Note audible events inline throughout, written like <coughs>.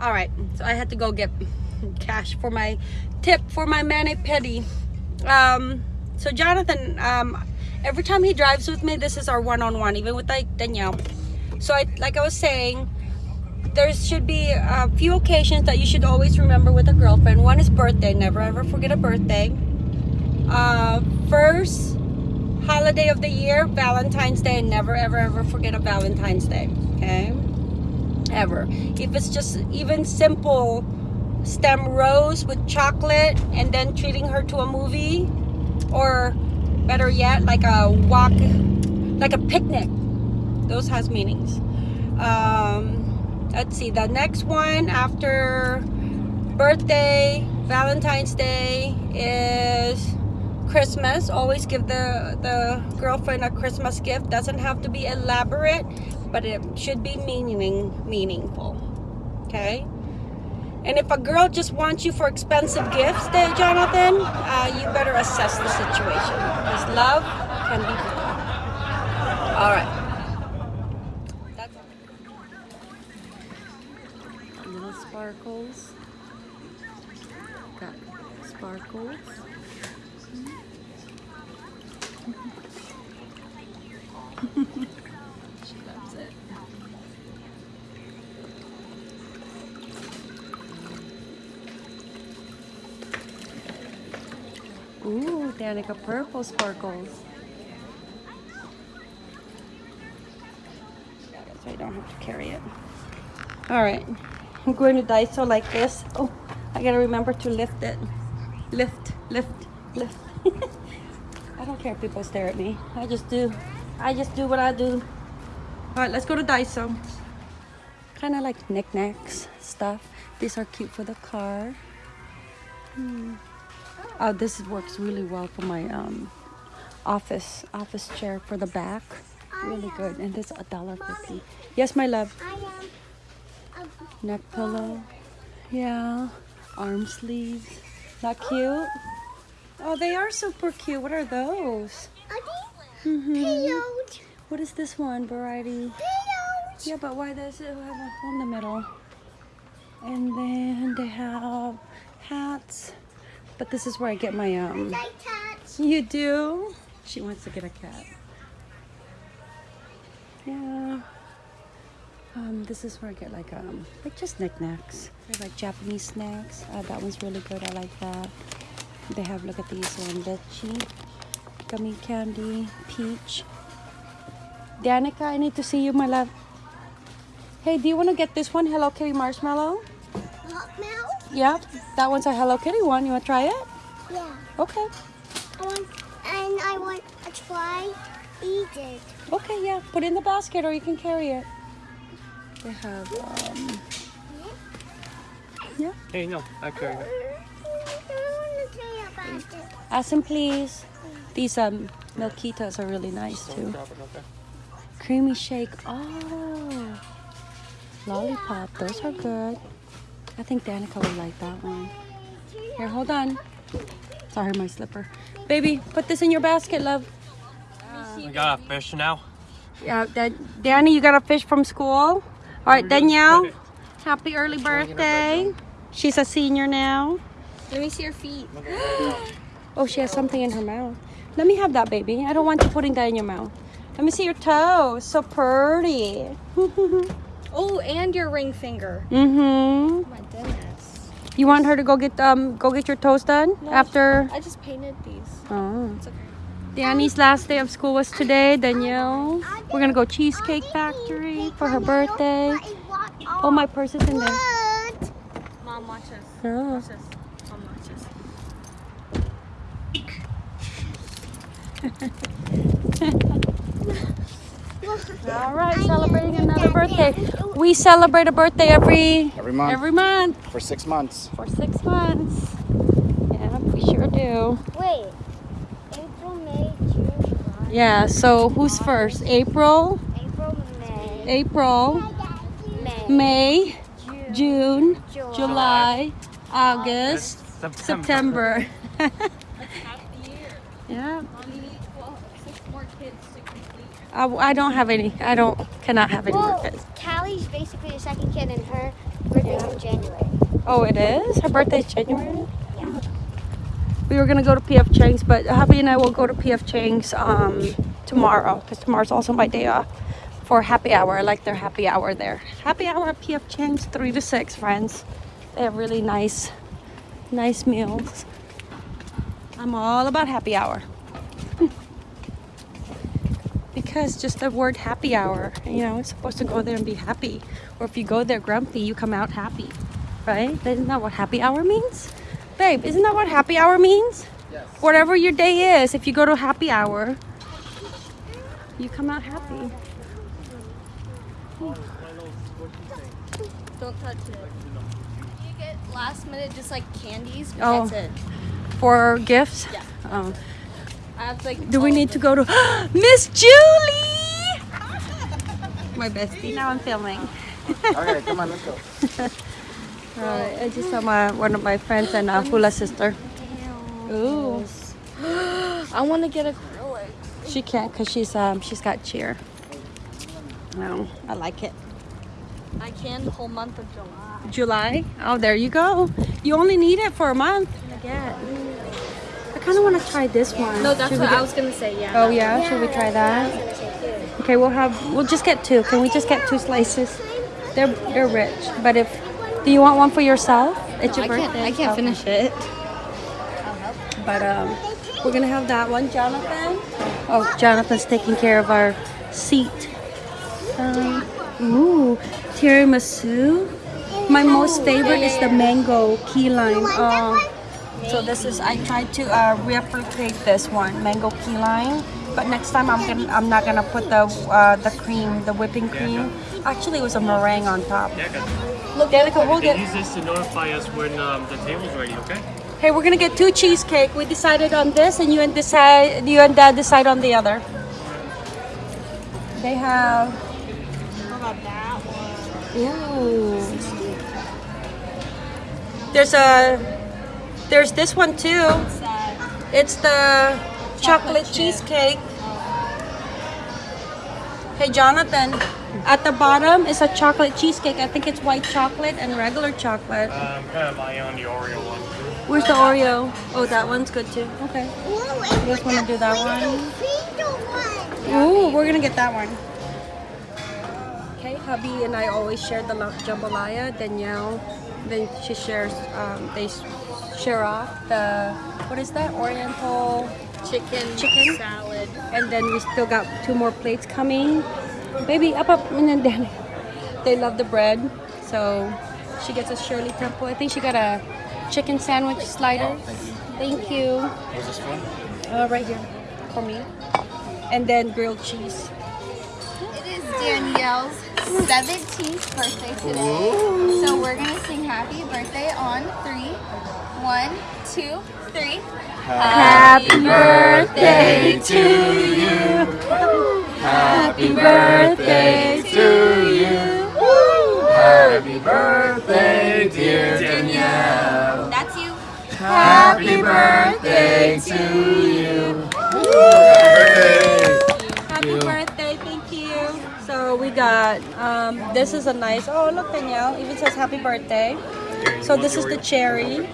All right, so I had to go get cash for my tip for my mani pedi. Um, so Jonathan, um, every time he drives with me, this is our one-on-one, even with like Danielle. So I, like I was saying, there should be a few occasions that you should always remember with a girlfriend. One is birthday, never ever forget a birthday. Uh, first holiday of the year, Valentine's Day, never ever ever forget a Valentine's Day, okay? Ever. If it's just even simple stem rose with chocolate and then treating her to a movie or better yet like a walk like a picnic those has meanings um let's see the next one after birthday valentine's day is christmas always give the the girlfriend a christmas gift doesn't have to be elaborate but it should be meaning meaningful okay and if a girl just wants you for expensive gifts, there, Jonathan, uh, you better assess the situation because love can be bought. All right. That's little sparkles. Got sparkles. She loves it. Ooh, Danica purple sparkles. So I don't have to carry it. All right, I'm going to Daiso like this. Oh, I gotta remember to lift it. Lift, lift, lift. <laughs> I don't care if people stare at me. I just do. I just do what I do. All right, let's go to Daiso. Kind of like knickknacks stuff. These are cute for the car. Hmm. Oh, this works really well for my um, office office chair for the back. Really good. And this a dollar fifty. Yes, my love. Neck pillow. Yeah. Arm sleeves. Not cute? Oh, they are super cute. What are those? Mm -hmm. What is this one? Variety. Yeah, but why does it have a hole in the middle? And then they have hats. But this is where I get my um. You do? She wants to get a cat. Yeah. Um, this is where I get like um, like just knickknacks. They're like Japanese snacks. Uh, that one's really good. I like that. They have look at these one, Lychee, gummy candy, peach. Danica, I need to see you, my love. Hey, do you want to get this one, Hello Kitty marshmallow? Hot milk? Yeah, that one's a Hello Kitty one. You want to try it? Yeah. Okay. I want, and I want to try eat it. Okay, yeah. Put it in the basket or you can carry it. They have, um... Yeah. Hey, no, I carry it. Ask him, please. These um, Milkitas are really nice, too. Creamy shake. Oh. Lollipop. Those are good. I think Danica would like that one. Here, hold on. Sorry, my slipper. Baby, put this in your basket, love. We got a fish now. Yeah, that, Danny, you got a fish from school? All right, Danielle, happy early birthday. She's a senior now. Let me see your feet. <gasps> Oh, she has something in her mouth. Let me have that, baby. I don't want you putting that in your mouth. Let me see your toes. So pretty. <laughs> oh, and your ring finger. Mm-hmm. Oh my goodness. You want her to go get um go get your toes done No, after? I just painted these. Oh. It's okay. Danny's last day of school was today. Danielle, we're gonna go Cheesecake Factory for her birthday. Oh, my purse is in there. Mom, watch this. Oh. Watch this. Mom, watch this. All right, celebrating another birthday. We celebrate a birthday every Every month. every month for six months. for six months. Yeah, we sure do. Wait. April, May, June, July. Yeah. So who's first? April, April, May. April, May. May, June. June, July. July, August, September. September. <laughs> yeah. Six more kids to complete. I, I don't have any. I don't cannot have any more kids. Callie's basically the second kid, and her Birthday's in January. Oh, it is? Her birthday's January? We were gonna go to PF Chang's, but hubby and I will go to PF Chang's um, tomorrow because tomorrow's also my day off for happy hour. I like their happy hour there. Happy hour at PF Chang's, 3 to 6, friends. They have really nice, nice meals. I'm all about happy hour. because just the word happy hour, you know, it's supposed to go there and be happy. Or if you go there grumpy, you come out happy right? Isn't that what happy hour means? Babe, isn't that what happy hour means? Yes. Whatever your day is, if you go to happy hour, you come out happy. Don't touch it. You get last minute just like candies. but Oh. That's it. For gifts? Yeah. Oh. Have like. Do we need to go to <gasps> Miss Julie? My bestie. Now I'm filming. Okay, come on, let's go. <laughs> Alright, I just saw my one of my friends and uh, Hula sister. Ooh. <gasps> I want to get a acrylic. She can't because she's um she's got cheer. No, I like it. I can the whole month of July. July. Oh, there you go. You only need it for a month. I get. I kind of want to try this one. No, that's Should what I was gonna say. Yeah. Oh yeah, should we try that? Okay, we'll have. We'll just get two. Can we just get two slices? They're they're rich, but if do you want one for yourself? It's your I birthday. can't. I can't Okay. finish it. But um, we're gonna have that one, Jonathan. Oh, Jonathan's taking care of our seat. Um, ooh, tiramisu. My most favorite is the mango key lime. Oh, so this is I tried to uh, replicate this one, mango key lime. But next time I'm gonna I'm not gonna put the uh, the cream, the whipping cream. Actually, it was a meringue on top. Yeah, guys. Look, Danica, we'll You get. can use this to notify us when um, the table's ready, okay? Hey, we're gonna get two cheesecake. We decided on this, and you and decide you and Dad decide on the other. They have. Ooh. There's a. There's this one too. It's the chocolate cheesecake. Hey, Jonathan. At the bottom is a chocolate cheesecake. I think it's white chocolate and regular chocolate. Um, kind of eye on the Oreo one. Where's the Oreo? Oh, that one's good too. Okay. Ooh, You guys wanna do that one? one? Ooh, we're gonna get that one. Okay, hubby and I always share the jambalaya. Danielle, then she shares. Um, they s- share off the what is that? Oriental, Chicken. Chicken? Salad. and then we still got two more plates coming. Baby, up, up, and then down. They love the bread, so she gets a Shirley Temple. I think she got a chicken sandwich slider. Thank you. What's this for? Uh, right here for me. And then grilled cheese. It is Danielle's 17th birthday today. So we're going to sing happy birthday on three. One, two, three. Happy birthday to you. Happy birthday to you. Happy birthday, dear Danielle. That's you. Happy birthday to you. Happy birthday, thank you. So we got um, this is a nice. Oh look, Danielle, even says happy birthday. So this is the cherry.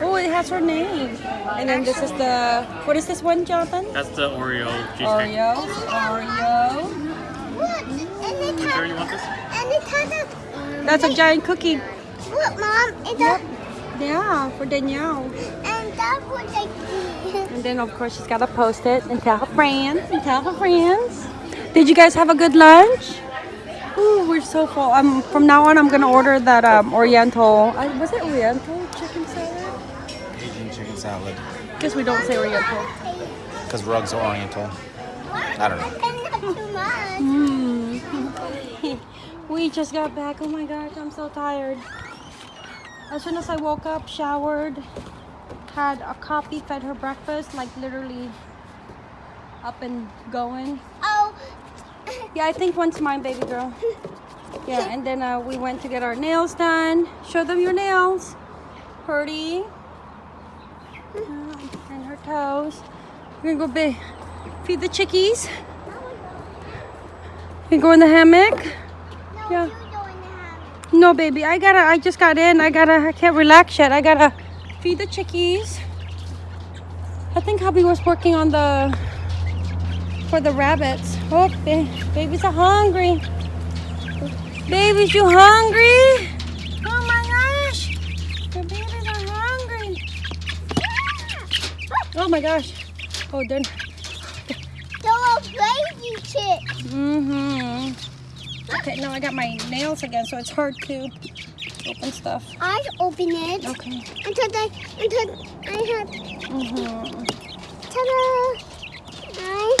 Oh, it has her name. And then this is the what is this one, Jonathan? That's the Oreo cheesecake. Oreo, Oreo. Look, and it Sure has, you want this? and it has a, That's a giant cookie. look, Mom, it's Yep. a, Yeah, for Danielle. and that's what I did. And then of course she's gotta post it and tell her friends and tell her friends. Did you guys have a good lunch? Ooh, we're so full. Um, from now on I'm gonna order that um Oriental. I, was it Oriental chicken salad? Asian salad. Guess we don't say Oriental. Because rugs are oriental. I don't know. And not too much. Mm. we just got back. Oh my gosh, I'm so tired. As soon as I woke up, showered, had a coffee, fed her breakfast, like literally up and going. Oh, Yeah, I think one's mine, baby girl. Yeah, and then uh, we went to get our nails done. Show them your nails. Purdy. Uh, and her toes. We're gonna go be, feed the chickies. We go in the hammock. no, Yeah. you have. No, baby, I gotta, I just got in. I gotta, I can't relax yet. I gotta feed the chickies. I think hubby was working on the, for the rabbits. Oh, ba- babies are hungry. Babies, you hungry? Oh my gosh. The babies are hungry. Oh my gosh. Oh, they're, They're baby chicks. mm-hmm. Okay, now I got my nails again, so it's hard to open stuff. I open it Okay. until I until I have Mm-hmm. ta-da! I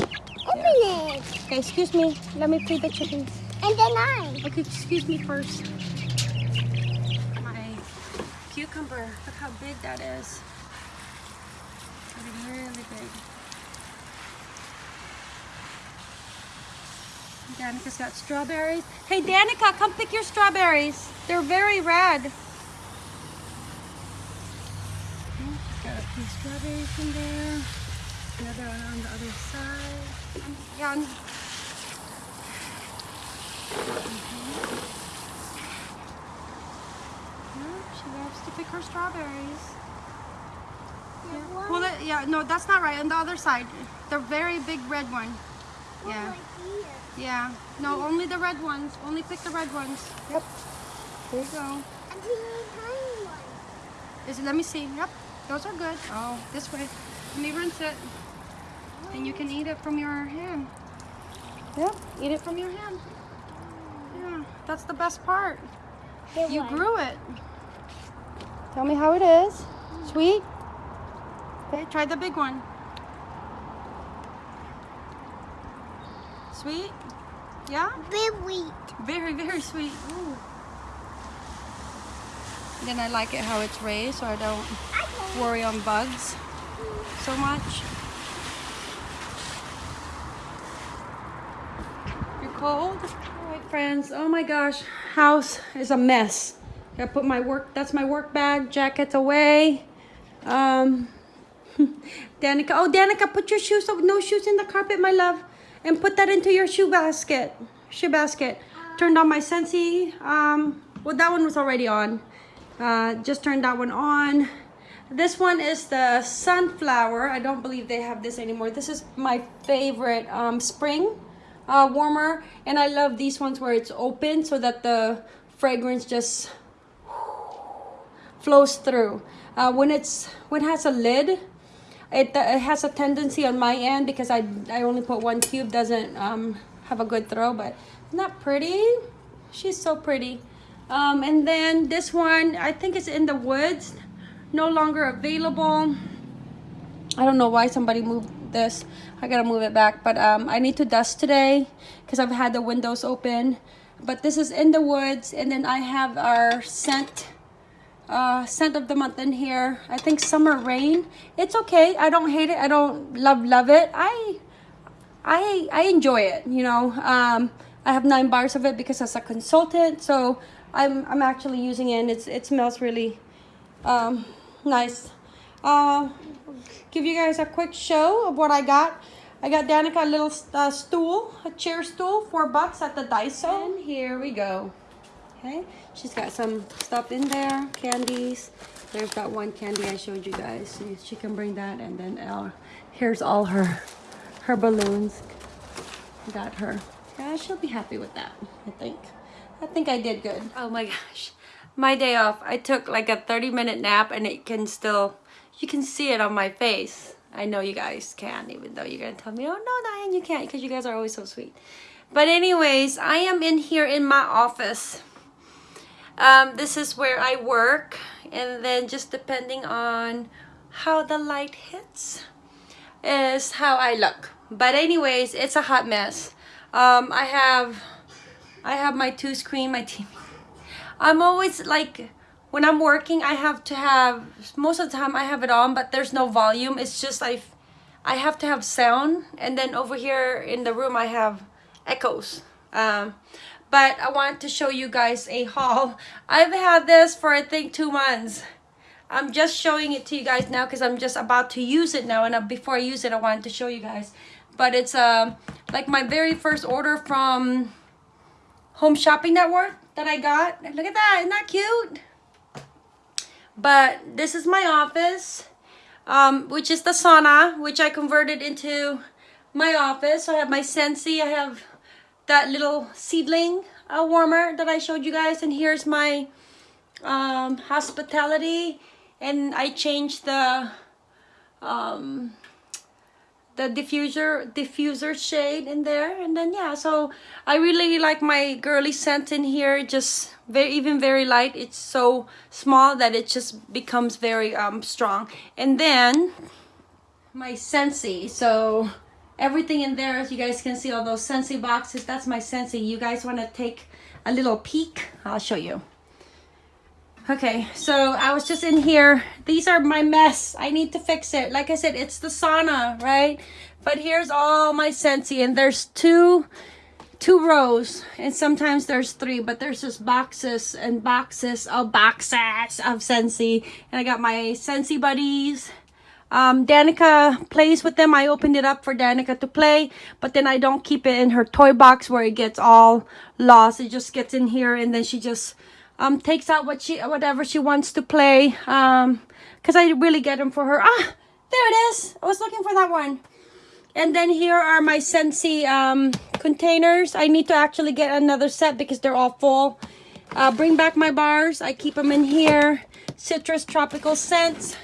open it Okay, excuse me. Let me feed the chickens. and then I. Okay, excuse me first. My cucumber. Look how big that is. Really big. Danica's got strawberries. Hey, Danica, come pick your strawberries. They're very red. Got a few strawberries in there. Another one on the other side. On- mm-hmm. Yeah, she loves to pick her strawberries. Yeah. Pull it. Yeah, no, that's not right. On the other side, the very big red one. Yeah. Yeah. No, only the red ones. Only pick the red ones. Yep. There you go. Is it? Let me see. Yep. Those are good. Oh, this way. Let me rinse it. And you can eat it from your hand. Yep. Eat it from your hand. Yeah. That's the best part. You grew it. Tell me how it is. Sweet? Okay, try the big one. Sweet? Yeah? Very. wheat. Very, very sweet. Ooh. Then I like it how it's raised so I don't worry on bugs so much. You're cold? All right, friends. Oh my gosh. House is a mess. I put my work, that's my work bag, jackets away. Um, <laughs> Danica, oh Danica, put your shoes, no shoes in the carpet, my love. And put that into your shoe basket, shoe basket. Turned on my Scentsy, um, well that one was already on. Uh, just turned that one on. This one is the sunflower. I don't believe they have this anymore. This is my favorite um, spring uh, warmer. And I love these ones where it's open so that the fragrance just flows through. Uh, when it's when it has a lid, it, uh, it has a tendency on my end because I, I only put one cube doesn't um, have a good throw but isn't pretty. She's so pretty. Um, and then this one I think it's in the woods no longer available. I don't know why somebody moved this. I gotta move it back but um, I need to dust today because I've had the windows open. But this is in the woods and then I have our scent uh, scent of the month in here. I think summer rain. It's okay. I don't hate it. I don't love love it. I I I enjoy it. You know. Um, I have nine bars of it because as a consultant, so I'm I'm actually using it. And it's it smells really um, nice. Uh, give you guys a quick show of what I got. I got Danica a little uh, stool, a chair stool, four bucks at the Daiso. And here we go. Okay, she's got some stuff in there, candies. There's that one candy I showed you guys. She, she can bring that, and then uh, here's all her her balloons. Got her. Yeah, she'll be happy with that. I think. I think I did good. Oh my gosh, my day off. I took like a 30 minute nap, and it can still, you can see it on my face. I know you guys can, even though you're gonna tell me, oh no, Diane, you can't, because you guys are always so sweet. But anyways, I am in here in my office. Um, this is where I work and then just depending on how the light hits is how I look. But anyways it's a hot mess. Um, I have I have my two screen my <laughs> TV I'm always like when I'm working I have to have most of the time I have it on but there's no volume. It's just I I have to have sound and then over here in the room I have echoes um, but I want to show you guys a haul. I've had this for I think two months. I'm just showing it to you guys now because I'm just about to use it now and uh, before I use it I wanted to show you guys. But it's uh, like my very first order from Home Shopping Network. that I got. Look at that. Isn't that cute? But this is my office, um, which is the sauna, which I converted into my office. So I have my Scentsy. I have that little seedling uh, warmer that I showed you guys. And here's my um, hospitality. And I changed the um, the diffuser diffuser shade in there and then yeah so i really like my girly scent in here just very even very light it's so small that it just becomes very um strong and then my Scentsy so everything in there as you guys can see all those Scentsy boxes that's my Scentsy you guys want to take a little peek i'll show you Okay, so I was just in here. These are my mess. I need to fix it. Like I said, it's the sauna, right? But here's all my Scentsy and there's two two rows, and sometimes there's three, but there's just boxes and boxes of boxes of Scentsy And I got my Scentsy buddies. Um, Danica plays with them. I opened it up for Danica to play, but then I don't keep it in her toy box where it gets all lost. It just gets in here, and then she just um takes out what she whatever she wants to play um because i really get them for her. Ah there it is. I was looking for that one. And then here are my Scentsy um containers. I need to actually get another set because they're all full. Uh bring back my bars. I keep them in here. Citrus tropical scents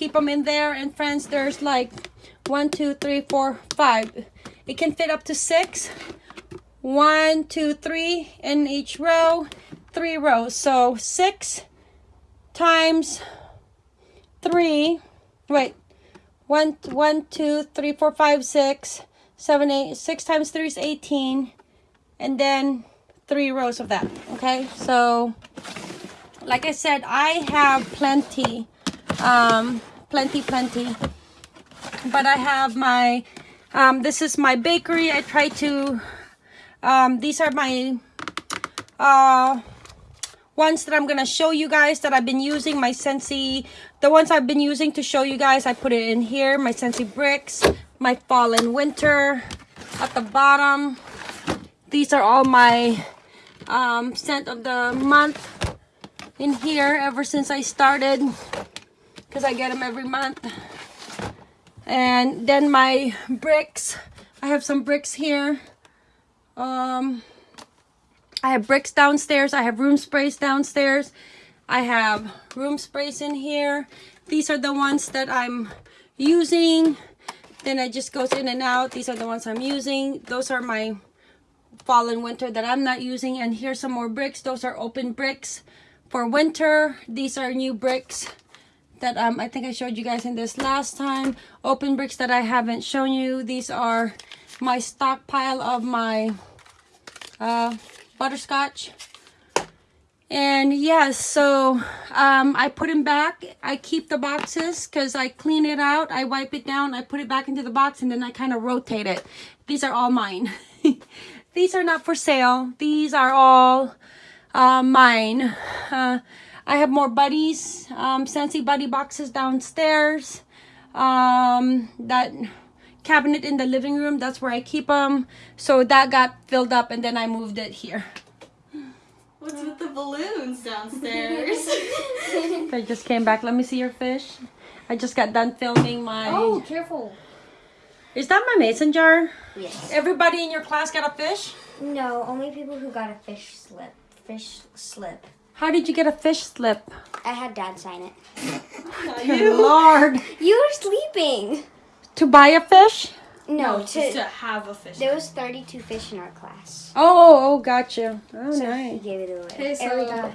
keep them in there. And friends there's like one two three four five. It can fit up to six. One two three in each row. Three rows. So six times three, wait, one, one, two, three, four, five, six, seven, eight, six times three is 18. And then three rows of that, okay? So, like I said, I have plenty, um, plenty, plenty. But I have my, um, this is my bakery. I try to, um, these are my, uh, ones that I'm going to show you guys that I've been using. My Scentsy, the ones I've been using to show you guys, I put it in here. My Scentsy Bricks, my Fall and Winter at the bottom. These are all my um, scent of the month in here ever since I started because I get them every month. And then my bricks. I have some bricks here. Um, I have bricks downstairs. I have room sprays downstairs. I have room sprays in here. These are the ones that I'm using. Then it just goes in and out. These are the ones I'm using. Those are my fall and winter that I'm not using. And here's some more bricks. Those are open bricks for winter. These are new bricks that um, I think I showed you guys in this last time. Open bricks that I haven't shown you. These are my stockpile of my uh, butterscotch. And yes, so um, I put them back. I keep the boxes because I clean it out. I wipe it down. I put it back into the box and then I kind of rotate it. These are all mine. <laughs> These are not for sale. These are all uh, mine. Uh, I have more buddies, um, Scentsy buddy boxes downstairs. Um, that cabinet in the living room, that's where I keep them. So that got filled up and then I moved it here. What's with the balloons downstairs? <laughs> <laughs> I just came back. Let me see your fish. I just got done filming my... oh, careful. Is that my mason jar? Yes. Everybody in your class got a fish? No, only people who got a fish slip. Fish slip. How did you get a fish slip? I had dad sign it. Dear Lord. You were sleeping. To buy a fish? No, Just to, to have a fish. there was 32 fish in our class. Oh, oh, gotcha. Oh, So he gave it away. Okay, so Everybody.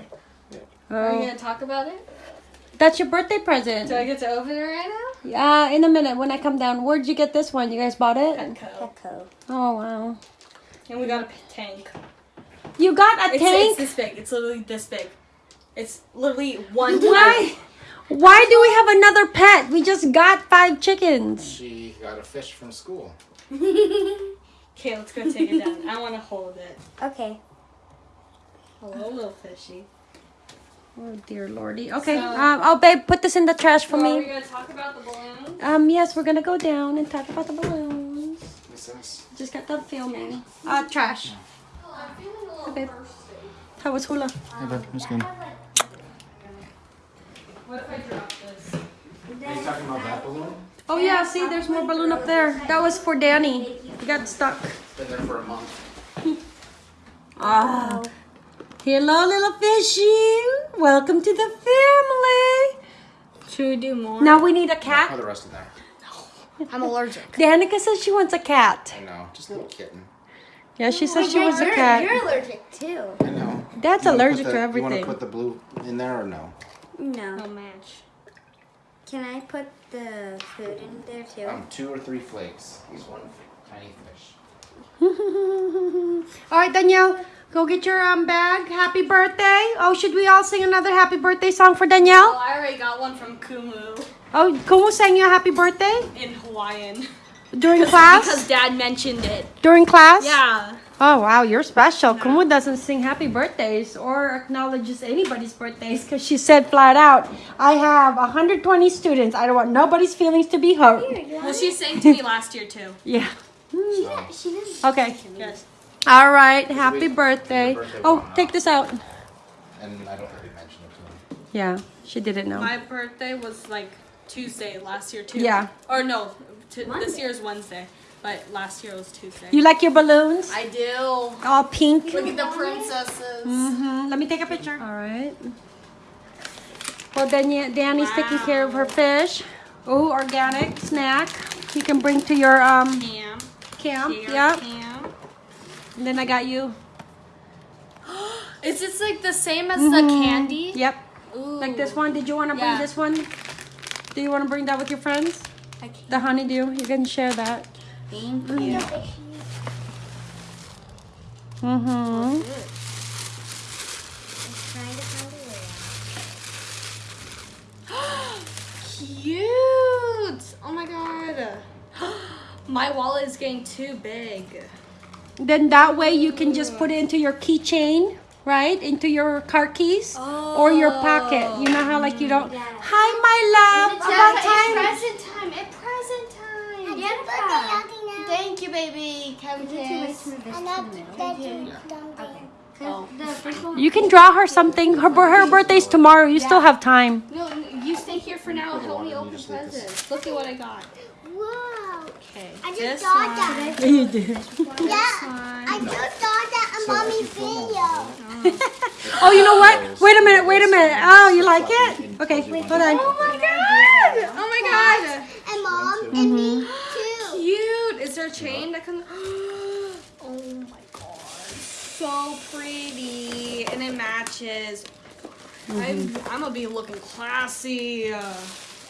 are we Oh. gonna talk about it? That's your birthday present. Do I get to open it right now? Yeah, in a minute when I come down. Where'd you get this one? You guys bought it? Petco. Petco. Oh, wow. And we got a tank. You got a It's, tank? it's this big. It's literally this big. It's literally one Why? Why do we have another pet? We just got five chickens. She got a fish from school. <laughs> Okay, let's go take it down. I want to hold it. Okay. Hello, little fishy. Oh, dear lordy. Okay, So- um, oh, babe, put this in the trash for So are we me. gonna talk about the balloon? Um, yes, we're gonna go down and talk about the balloons. What's this? Just got done filming. Uh, trash. I'm feeling a little babe. thirsty. How was hula? Hey, babe, it's good. What if I drop this? Are you talking about that balloon? Oh yeah, see, there's more balloon up there. That was for Danny. He got stuck. Been there for a month. <laughs> Ah. Hello, little fishy. Welcome to the family. Should we do more? Now we need a Put cat. the rest of there. I'm allergic. Danica says she wants a cat. I know. Just a little kitten. Yeah, she says she was a cat. You're allergic too. I know. Dad's allergic put to everything. You want to put the blue in there or no? No. No match. Can I put the food in there too? Um, two or three flakes. He's one tiny fish. <laughs> all right, Danielle, go get your um bag. Happy birthday. Oh, should we all sing another happy birthday song for Danielle? Oh, Danielle? I already got one from Kumu Oh, Kumu sang you a happy birthday in Hawaiian. <laughs> during class? Because Dad mentioned it. during class? Yeah. Oh wow, you're special. Kumu doesn't sing happy birthdays or acknowledges anybody's birthdays because she said flat out, I have 120 students. I don't want nobody's feelings to be hurt. Well, she sang to me last year too. <laughs> Yeah. She hmm. doesn't. Okay. Yes. All right. Happy we- birthday. the birthday Oh, one take this out. And I don't think we mentioned it to him. Yeah, she didn't know. My birthday was like Tuesday last year too. Yeah. Or no, t- this year is Wednesday, but last year was Tuesday. You like your balloons? I do. All pink. Look at the princesses. Mm-hmm. Let me take a picture. All right. Well, then yeah, Danny's taking care of her fish. Oh, organic snack. You can bring to your um Cam. camp. Here, Yep. Cam. And then I got you. <gasps> Is this like the same as the candy? Yep. Ooh. Like this one. Did you want to bring this one? Do you want to bring that with your friends? The honeydew. You can share that. Thank you. Mm-hmm. Trying to find a way Cute. Oh my god. <gasps> My wallet is getting too big. Then that way you can just put it into your keychain, right? Into your car keys or your oh. pocket. You know how like you don't. Hi, my love. it's About time. present time. It's present time. out. Happy birthday, now. Thank you, baby. Come kiss. And not that you Oh. The first one. You can draw her something. Her her birthday's tomorrow. You still have time. No, you stay here for now. Help me open just leave this. presents. Look at what I got. Whoa. Okay. I just This thought one. that. You did. Yeah. I just thought that on mommy's video. <laughs> Oh, you know what? Wait a minute. Wait a minute. Oh, you like it? Okay, hold on. Oh my god! Oh my god! And mom and me <gasps> too. Cute. Is there a chain that comes? <gasps> Oh my god! So pretty, and it matches. I'm, I'm gonna be looking classy uh,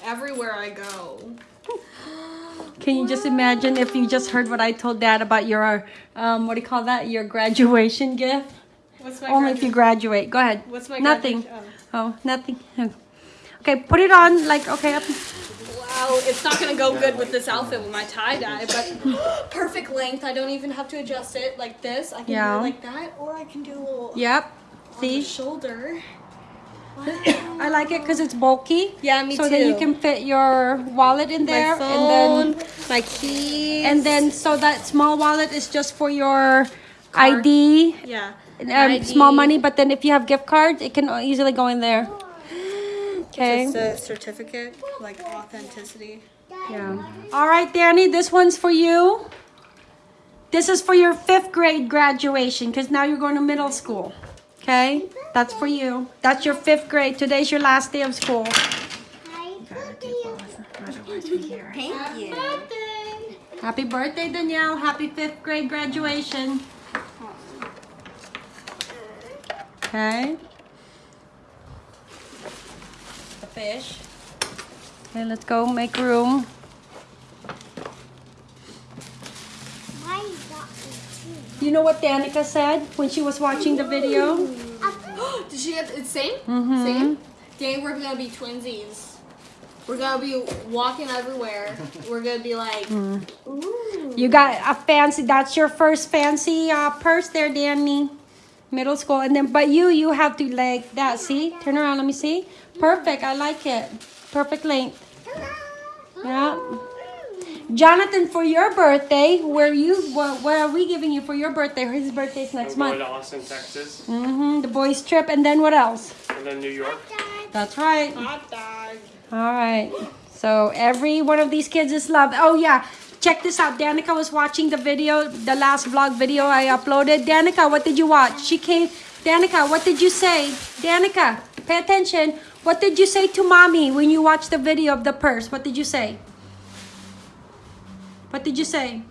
everywhere I go. <gasps> Can you just imagine if you just heard what I told Dad about your um, what do you call that? Your graduation gift. What's my Only if you graduate. Go ahead. What's my nothing? graduation- Oh, nothing. Okay, put it on like okay. Up. Wow, it's not gonna go good with this outfit with my tie dye, but <gasps> perfect length. I don't even have to adjust it like this. I can Yeah. do it like that, or I can do a little Yep. See, shoulder. <coughs> I like it because it's bulky. Yeah, me so too. that you can fit your wallet in there, my and phone, then my keys, and then so that small wallet is just for your ID, yeah, um, ID. small money. But then if you have gift cards, it can easily go in there. <gasps> Okay. It's a certificate, like authenticity. Yeah. All right, Danny, this one's for you. This is for your fifth grade graduation because now you're going to middle school. Okay? That's for you. That's your fifth grade. Today's your last day of school. Happy birthday. Thank you. Happy birthday, Danielle. Happy fifth grade graduation. Okay. The fish. Okay, let's go make room. You know what Danica said when she was watching the video? <gasps> Did she get it's same? Mm-hmm. Same? Dang, we're gonna be twinsies. We're gonna be walking everywhere. <laughs> We're gonna be like, You got a fancy. That's your first fancy uh, purse there, Danny. Middle school, and then but you you have to like that. See, turn around. Let me see. Perfect. I like it. Perfect length. Yeah. Jonathan, for your birthday, where you what, what are we giving you for your birthday? His birthday's I'm next going month. to Austin, Texas, Mm-hmm. The boys' trip, and then what else? and then New York. That's right. Hot dog. All right. So every one of these kids is loved. Oh yeah. Check this out. Danica was watching the video, the last vlog video I uploaded. Danica, what did you watch? She came. Danica, what did you say? Danica, pay attention. What did you say to mommy when you watched the video of the purse? What did you say? What did you say?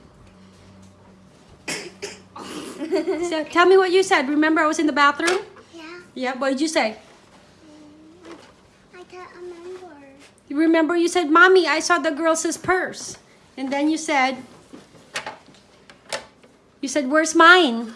so, tell me what you said. Remember, I was in the bathroom. Yeah, Yeah. What did you say? Mm, I can't remember. You remember you said, Mommy, I saw the girl's purse. And then you said, you said, where's mine?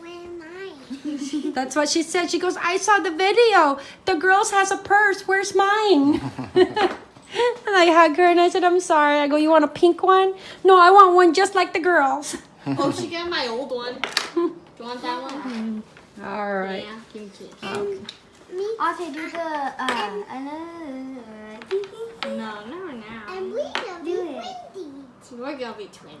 Where am I? <laughs> That's what she said. She goes, I saw the video. The girl's has a purse. Where's mine? <laughs> and I hug her and I said, I'm sorry. I go, you want a pink one? No, I want one just like the girls. <laughs> Oh, she got my old one. Do you want that one? <laughs> All right. Yeah, give me kiss. Me Okay, do the uh, another. No, never now. and we will be Do it. windy. We're gonna be twins.